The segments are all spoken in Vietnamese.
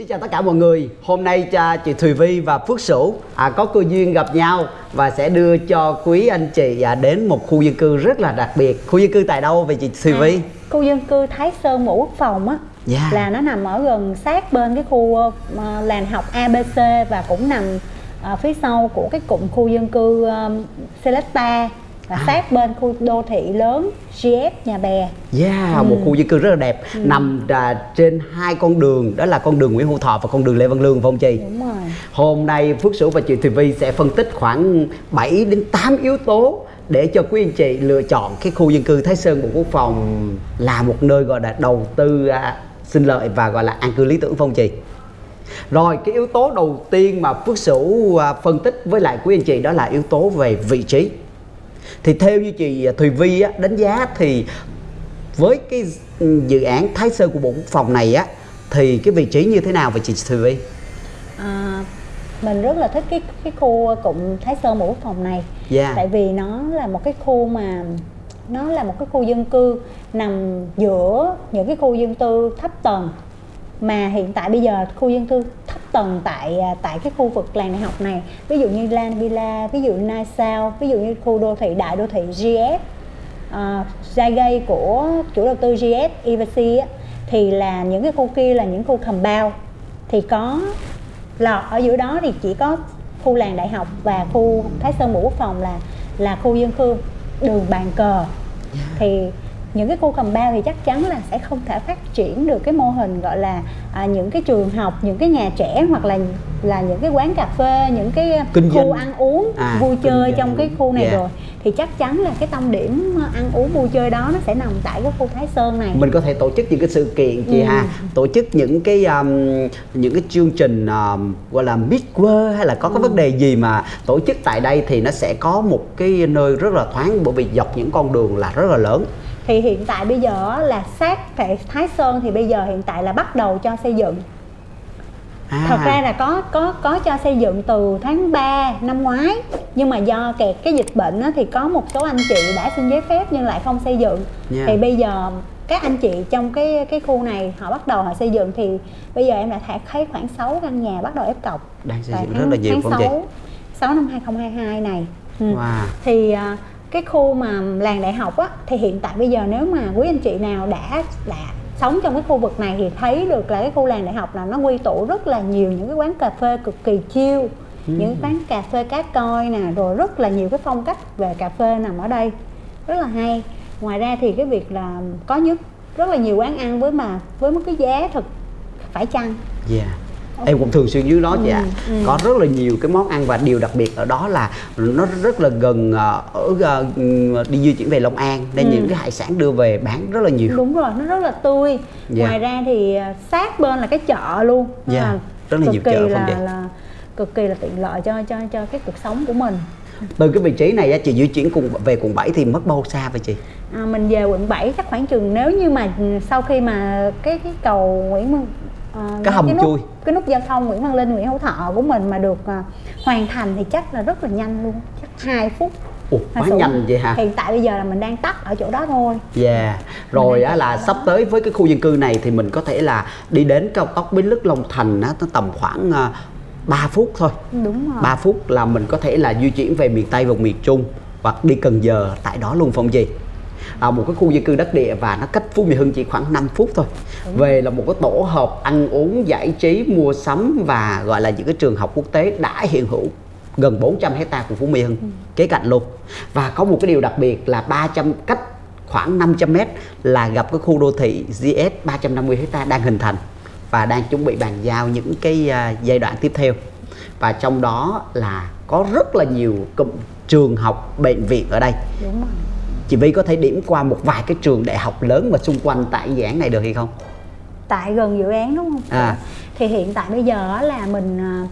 Xin chào tất cả mọi người. Hôm nay cha chị Thùy Vi và Phước Sửu à, có cơ duyên gặp nhau và sẽ đưa cho quý anh chị à, đến một khu dân cư rất là đặc biệt. Khu dân cư tại đâu vậy chị Thùy Vi? À, khu dân cư Thái Sơn Bộ Quốc phòng á Yeah. là nó nằm ở gần sát bên cái khu uh, làng học ABC và cũng nằm ở phía sau của cái cụm khu dân cư um, Selecta và sát bên khu đô thị lớn GF Nhà Bè. Yeah, một khu dân cư rất là đẹp nằm à, trên hai con đường đó là con đường Nguyễn Hữu Thọ và con đường Lê Văn Lương phải không chị? Đúng rồi. Hôm nay Phước Sửu và chị Thùy Vi sẽ phân tích khoảng 7 đến 8 yếu tố để cho quý anh chị lựa chọn cái khu dân cư Thái Sơn Bộ Quốc phòng là một nơi gọi là đầu tư à, sinh lợi và gọi là an cư lý tưởng không chị? Rồi cái yếu tố đầu tiên mà Phước Sửu à, phân tích với lại quý anh chị đó là yếu tố về vị trí. Thì theo như chị Thùy Vi á, đánh giá thì với cái dự án Thái Sơn của Bộ Quốc phòng này á thì cái vị trí như thế nào vậy chị Thùy Vi? À, mình rất là thích cái cái khu cụm Thái Sơn Bộ Quốc phòng này. Yeah. Tại vì nó là một cái khu mà nó là một cái khu dân cư nằm giữa những cái khu dân cư thấp tầng mà hiện tại bây giờ khu dân cư tầng tại à, tại cái khu vực làng đại học này. Ví dụ như Lan Villa, ví dụ Nai Sao, ví dụ như khu đô thị đại đô thị GS uh, Zagay của chủ đầu tư GS á, thì là những cái khu kia là những khu compound thì có lọt ở giữa đó thì chỉ có khu làng đại học và khu Thái Sơn Bộ Quốc phòng là là khu dân cư đường bàn cờ. Thì những cái khu cầm bao thì chắc chắn là sẽ không thể phát triển được cái mô hình gọi là à, những cái trường học những cái nhà trẻ hoặc là là những cái quán cà phê những cái Kinh khu doanh. ăn uống À, vui chơi trong cái khu này Dạ. rồi thì chắc chắn là cái tâm điểm ăn uống vui chơi đó nó sẽ nằm tại cái khu Thái Sơn này mình có thể tổ chức những cái sự kiện chị Ừ. ha tổ chức những cái um, những cái chương trình um, gọi là midway hay là có Ừ. cái vấn đề gì mà tổ chức tại đây thì nó sẽ có một cái nơi rất là thoáng bởi vì dọc những con đường là rất là lớn thì hiện tại bây giờ là sát tại Thái Sơn thì bây giờ hiện tại là bắt đầu cho xây dựng. À, thật ra là có có có cho xây dựng từ tháng 3 năm ngoái. Nhưng mà do kẹt cái dịch bệnh á, thì có một số anh chị đã xin giấy phép nhưng lại không xây dựng. Yeah. thì bây giờ các anh chị trong cái cái khu này họ bắt đầu họ xây dựng thì bây giờ em đã thấy khoảng 6 căn nhà bắt đầu ép cọc. Đang xây dựng tháng- rất là nhiều tháng không chị 6, 6 năm 2022 này. Ừ. wow. Thì à, cái khu mà làng đại học á thì hiện tại bây giờ nếu mà quý anh chị nào đã đã sống trong cái khu vực này thì thấy được là cái khu làng đại học là nó quy tụ rất là nhiều những cái quán cà phê cực kỳ chill những quán cà phê cá coi nè rồi rất là nhiều cái phong cách về cà phê nằm ở đây rất là hay. Ngoài ra thì cái việc là có nhất rất là nhiều quán ăn với mà với một cái giá thực phải chăng? Yeah em cũng thường xuyên dưới đó chị ạ Ừ, ừ. có rất là nhiều cái món ăn và điều đặc biệt ở đó là nó rất là gần ờ, ở ờ, đi di chuyển về Long An nên Ừ. những cái hải sản đưa về bán rất là nhiều đúng rồi nó rất là tươi Dạ. ngoài ra thì à, sát bên là cái chợ luôn Nên Dạ, là rất là cực nhiều chợ là, không chị? là cực kỳ là tiện lợi cho cho cho cái cuộc sống của mình từ cái vị trí này á, chị di chuyển cùng về quận 7 thì mất bao xa vậy chị à, mình về quận 7 chắc khoảng chừng nếu như mà ừ, sau khi mà cái cái cầu Nguyễn Văn à, Cái hầm nút, chui. cái nút giao thông Nguyễn Văn Linh Nguyễn Hữu Thọ của mình mà được à, hoàn thành thì chắc là rất là nhanh luôn chắc 2 phút Ủa, quá sự. nhanh vậy hả? hiện tại bây giờ là mình đang tắt ở chỗ đó thôi Yeah. Rồi á là sắp đó. tới với cái khu dân cư này thì mình có thể là đi đến cao tốc Bến Lức Long Thành á, nó tầm khoảng uh, 3 phút thôi. đúng rồi 3 phút là mình có thể là di chuyển về miền Tây và miền Trung hoặc đi Cần Giờ tại đó luôn phong gì. À, một cái khu dân cư đất địa và nó cách Phú Mỹ Hưng chỉ khoảng 5 phút thôi. Về là một cái tổ hợp ăn uống, giải trí, mua sắm và gọi là những cái trường học quốc tế đã hiện hữu gần 400 hecta của Phú Mỹ Hưng kế cạnh luôn. Và có một cái điều đặc biệt là 300 cách khoảng 500 mét là gặp cái khu đô thị GS 350 hecta đang hình thành và đang chuẩn bị bàn giao những cái à, giai đoạn tiếp theo. Và trong đó là có rất là nhiều cụm trường học bệnh viện ở đây. Đúng rồi chị Vi có thể điểm qua một vài cái trường đại học lớn mà xung quanh tại dự án này được hay không? Tại gần dự án đúng không? À. thì hiện tại bây giờ là mình à,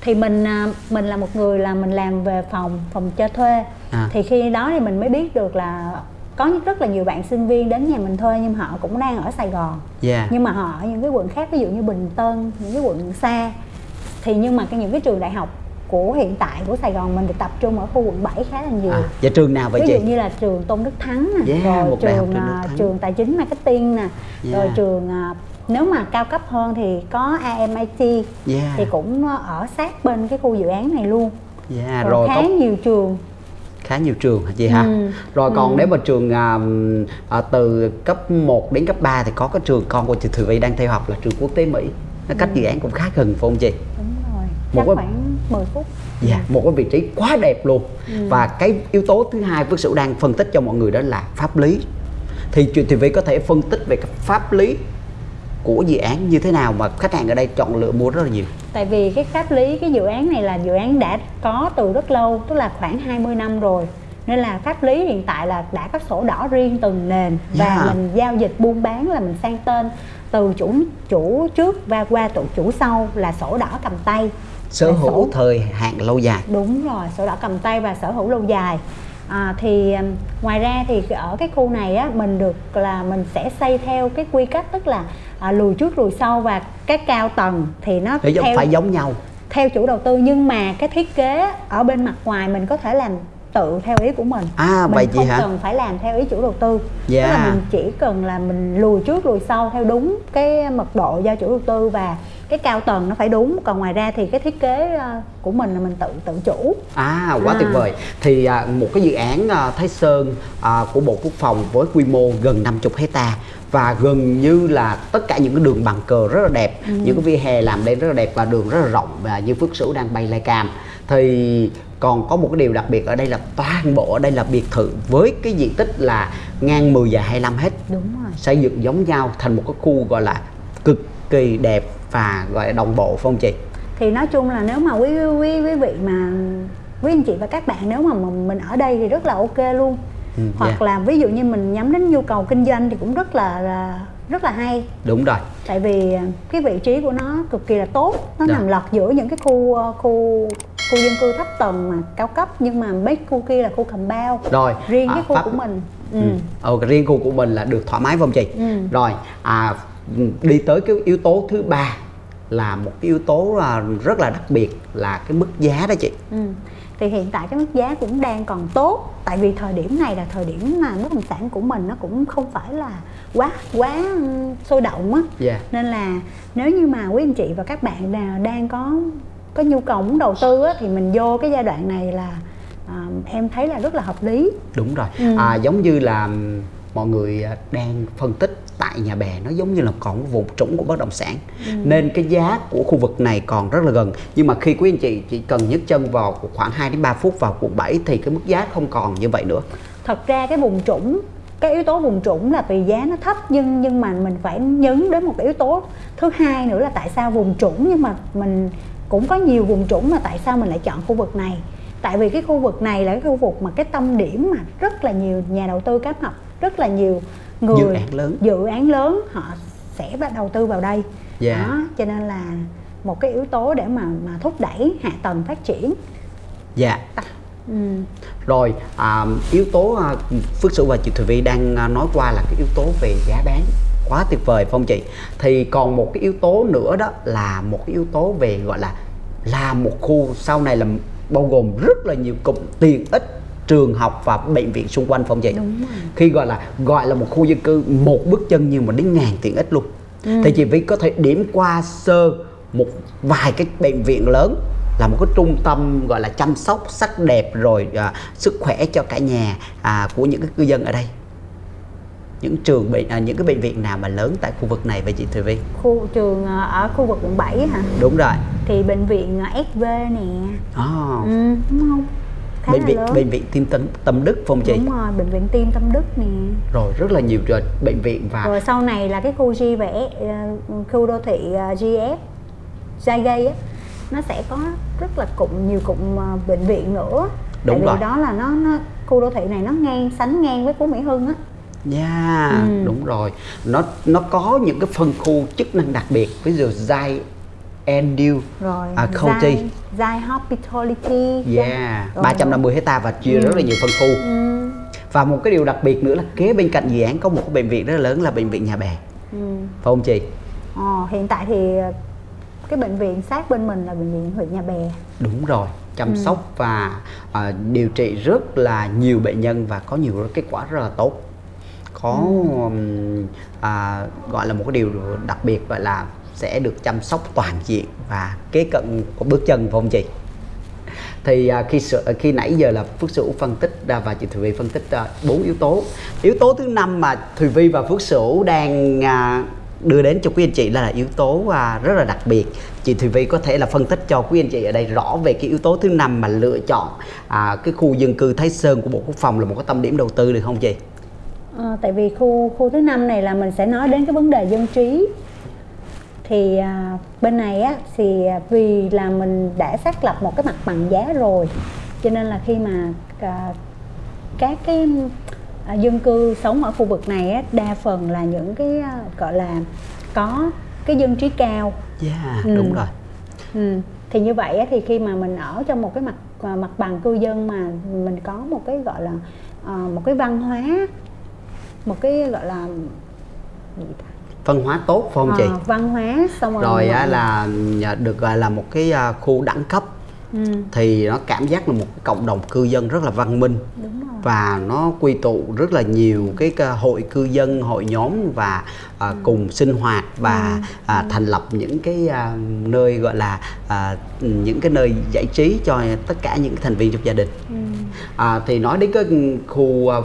thì mình à, mình là một người là mình làm về phòng phòng cho thuê. À. thì khi đó thì mình mới biết được là có rất là nhiều bạn sinh viên đến nhà mình thuê nhưng họ cũng đang ở Sài Gòn. Yeah. Nhưng mà họ ở những cái quận khác ví dụ như Bình Tân những cái quận xa. Thì nhưng mà cái những cái trường đại học của hiện tại của Sài Gòn mình được tập trung ở khu quận 7 khá là nhiều. À, và trường nào vậy ví chị? dụ như là trường Tôn Đức Thắng nè Yeah, rồi một đại học trường Tôn Đức à, Thắng. trường tài chính marketing nè rồi Yeah. trường à, nếu mà cao cấp hơn thì có AMIT Yeah. thì cũng ở sát bên cái khu dự án này luôn. Yeah, rồi, rồi khá có nhiều trường. Khá nhiều trường hả chị ha Ừ, rồi còn ừ. nếu mà trường à, à, từ cấp 1 đến cấp 3 thì có cái trường con của chị Thùy Vy đang theo học là trường quốc tế Mỹ. Nó cách dự án cũng khá gần phải không chị? Đúng rồi Một chắc cái- khoảng 10 phút. Dạ, một cái vị trí quá đẹp luôn. Ừ. và cái yếu tố thứ hai Phước Sửu đang phân tích cho mọi người đó là pháp lý. Thì chị Thùy Vy có thể phân tích về cái pháp lý của dự án như thế nào mà khách hàng ở đây chọn lựa mua rất là nhiều? Tại vì cái pháp lý cái dự án này là dự án đã có từ rất lâu tức là khoảng 20 năm rồi. Nên là pháp lý hiện tại là đã có sổ đỏ riêng từng nền. Và Yeah. mình giao dịch buôn bán là mình sang tên từ chủ chủ trước và qua tổ chủ sau là sổ đỏ cầm tay sở hữu thời hạn lâu dài. Đúng rồi sổ đỏ cầm tay và sở hữu lâu dài. À, thì um, ngoài ra thì ở cái khu này á mình được là mình sẽ xây theo cái quy cách tức là à, lùi trước lùi sau và cái cao tầng thì nó để theo phải giống nhau. theo chủ đầu tư. Nhưng mà cái thiết kế ở bên mặt ngoài mình có thể làm tự theo ý của mình À, mình vậy chị không hả? cần phải làm theo ý chủ đầu tư Dạ. tức là mình chỉ cần là mình lùi trước lùi sau theo đúng cái mật độ do chủ đầu tư và cái cao tầng nó phải đúng còn ngoài ra thì cái thiết kế ờ, của mình là mình tự tự chủ À quá À. tuyệt vời. Thì à, một cái dự án à, Thái Sơn à, của Bộ Quốc phòng với quy mô gần 50 hecta và gần như là tất cả những cái đường bằng cờ rất là đẹp, Ừ. những cái vỉa hè làm lên rất là đẹp và đường rất là rộng và như Phước Sửu đang bay lai cam. Thì còn có một cái điều đặc biệt ở đây là toàn bộ ở đây là biệt thự với cái diện tích là ngang 10 và 25 hết đúng rồi xây dựng giống nhau thành một cái khu gọi là cực kỳ đẹp và gọi là đồng bộ phải không chị? thì nói chung là nếu mà quý quý quý vị mà quý anh chị và các bạn nếu mà mình ở đây thì rất là ok luôn Ừ, hoặc dạ. là ví dụ như mình nhắm đến nhu cầu kinh doanh thì cũng rất là, là rất là hay Đúng rồi. tại vì cái vị trí của nó cực kỳ là tốt nó Dạ. nằm lọt giữa những cái khu khu khu dân cư thấp tầng mà cao cấp nhưng mà mấy khu kia là khu cầm bao Rồi, riêng à, cái khu pháp- của mình ừ. Ừ. Ờ, riêng khu của mình là được thoải mái không chị? Ừ. Rồi, à, đi tới cái yếu tố thứ ba là một cái yếu tố à, rất là đặc biệt là cái mức giá đó chị. Ừ. Thì hiện tại cái mức giá cũng đang còn tốt tại vì thời điểm này là thời điểm mà bất động sản của mình nó cũng không phải là quá quá sôi động á Dạ. nên là nếu như mà quý anh chị và các bạn nào đang có có nhu cầu muốn đầu tư á, thì mình vô cái giai đoạn này là à, em thấy là rất là hợp lý Đúng rồi. Ừ. À, giống như là mọi người đang phân tích tại nhà bè nó giống như là còn cái vùng trũng của bất động sản Ừ. nên cái giá của khu vực này còn rất là gần nhưng mà khi quý anh chị chỉ cần nhấc chân vào khoảng 2 đến 3 phút vào quận 7 thì cái mức giá không còn như vậy nữa thật ra cái vùng trũng cái yếu tố vùng trũng là vì giá nó thấp nhưng nhưng mà mình phải nhấn đến một cái yếu tố thứ hai nữa là tại sao vùng trũng nhưng mà mình cũng có nhiều vùng trũng mà tại sao mình lại chọn khu vực này tại vì cái khu vực này là cái khu vực mà cái tâm điểm mà rất là nhiều nhà đầu tư cáp học rất là nhiều người Dự án lớn. dự án lớn họ sẽ bắt đầu tư vào đây Dạ. đó cho nên là một cái yếu tố để mà mà thúc đẩy hạ tầng phát triển dạ ừ. Rồi à, yếu tố à, Phước Sửu và chị Thùy Vi đang à, nói qua là cái yếu tố về giá bán quá tuyệt vời phải không chị? Thì còn một cái yếu tố nữa đó là một cái yếu tố về gọi là là một khu sau này là bao gồm rất là nhiều cụm tiện ích trường học và bệnh viện xung quanh? Đúng rồi. Khi gọi là gọi là một khu dân cư một bước chân nhưng mà đến ngàn tiện ích luôn. Thì chị Vi có thể điểm qua sơ một vài cái bệnh viện lớn là một cái trung tâm gọi là chăm sóc sắc đẹp rồi à, sức khỏe cho cả nhà à, của những cái cư dân ở đây những trường bệnh à, những cái bệnh viện nào mà lớn tại khu vực này vậy chị Thùy Vi khu trường ờ, ở khu vực quận 7 hả? Đúng rồi. Thì bệnh viện ờ, SV nè. À, ừ, đúng không? Khá bệnh viện lớn. bệnh viện tim tâm, tâm đức không chị? Đúng rồi bệnh viện tim tâm đức nè. Rồi rất là nhiều rồi bệnh viện và rồi sau này là cái khu G S, ờ, khu đô thị ờ, GS Zygai á nó sẽ có rất là cụm nhiều cụm bệnh viện nữa. Đúng tại rồi. vì đó là nó, nó khu đô thị này nó ngang sánh ngang với Phú Mỹ Hưng á Yeah, Ừ. đúng rồi. Nó nó có những cái phân khu chức năng đặc biệt, ví dụ Zai Endu, rồi à, County. Zy Hospitality Yeah, Rồi. 350 hecta và chia Ừ. rất là nhiều phân khu. ừ, Và một cái điều đặc biệt nữa là kế bên cạnh dự án có một cái bệnh viện rất là lớn là bệnh viện Nhà Bè. ừ. Phải không chị? Ờ, hiện tại thì cái bệnh viện sát bên mình là bệnh viện huyện Nhà Bè Đúng rồi, chăm Ừ. sóc và à, điều trị rất là nhiều bệnh nhân và có nhiều kết quả rất là tốt. Có ừ. à, gọi là một cái điều đặc biệt gọi là sẽ được chăm sóc toàn diện và kế cận của bước chân phải không chị thì à, khi khi nãy giờ là Phước Sửu phân tích ra và chị Thùy Vi phân tích bốn yếu tố yếu tố thứ năm mà Thùy Vi và Phước Sửu đang à, đưa đến cho quý anh chị là yếu tố à, rất là đặc biệt chị Thùy Vi có thể là phân tích cho quý anh chị ở đây rõ về cái yếu tố thứ năm mà lựa chọn à, cái khu dân cư Thái Sơn của Bộ Quốc phòng là một cái tâm điểm đầu tư được không chị? À, tại vì khu khu thứ năm này là mình sẽ nói đến cái vấn đề dân trí thì à, bên này á thì vì là mình đã xác lập một cái mặt bằng giá rồi cho nên là khi mà à, các cái à, dân cư sống ở khu vực này á, đa phần là những cái à, gọi là có cái dân trí cao yeah ừ. đúng rồi ừ. thì như vậy á, thì khi mà mình ở trong một cái mặt à, mặt bằng cư dân mà mình có một cái gọi là uh, một cái văn hóa một cái gọi là gì ta văn hóa tốt phải không à, chị văn hóa xong rồi rồi á, là được gọi là một cái khu đẳng cấp ừ. thì nó cảm giác là một cộng đồng cư dân rất là văn minh Đúng rồi. và nó quy tụ rất là nhiều cái hội cư dân hội nhóm và à, ừ. cùng sinh hoạt và ừ. À, ừ. thành lập những cái à, nơi gọi là à, những cái nơi giải trí cho tất cả những thành viên trong gia đình ừ. À, thì nói đến cái khu à,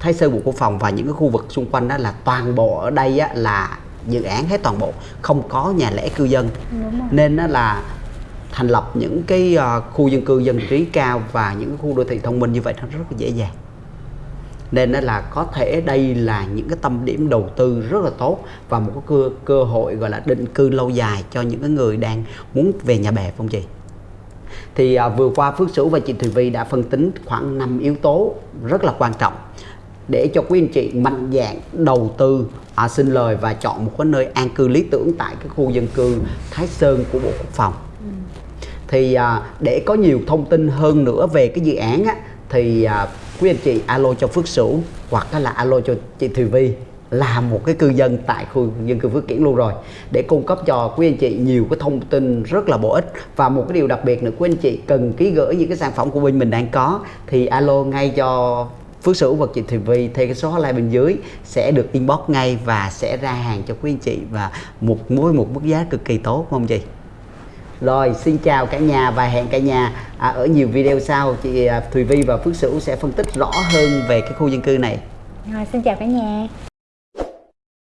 Thái Sơn Bộ Quốc phòng và những cái khu vực xung quanh đó là toàn bộ ở đây á, là dự án hết toàn bộ không có nhà lẻ cư dân. Nên đó là thành lập những cái uh, khu dân cư dân trí cao và những khu đô thị thông minh như vậy nó rất là dễ dàng. Nên đó là có thể đây là những cái tâm điểm đầu tư rất là tốt và một cái cơ cơ hội gọi là định cư lâu dài cho những cái người đang muốn về nhà bè không chị thì à, vừa qua Phước Sửu và chị Thùy Vi đã phân tính khoảng 5 yếu tố rất là quan trọng để cho quý anh chị mạnh dạng đầu tư à, xin lời và chọn một cái nơi an cư lý tưởng tại cái khu dân cư Thái Sơn của Bộ Quốc phòng. Thì à, để có nhiều thông tin hơn nữa về cái dự án á, thì à, quý anh chị alo cho Phước Sửu hoặc là alo cho chị Thùy Vi là một cái cư dân tại khu dân cư Phước Kiển luôn rồi để cung cấp cho quý anh chị nhiều cái thông tin rất là bổ ích và một cái điều đặc biệt nữa quý anh chị cần ký gửi những cái sản phẩm của bên mình đang có thì alo ngay cho Phước Sửu và chị TV Vi theo cái số hotline bên dưới sẽ được inbox ngay và sẽ ra hàng cho quý anh chị và một mối một mức giá cực kỳ tốt không chị? Rồi xin chào cả nhà và hẹn cả nhà à, ở nhiều video sau chị à, Thùy Vi và Phước Sửu sẽ phân tích rõ hơn về cái khu dân cư này. Rồi xin chào cả nhà.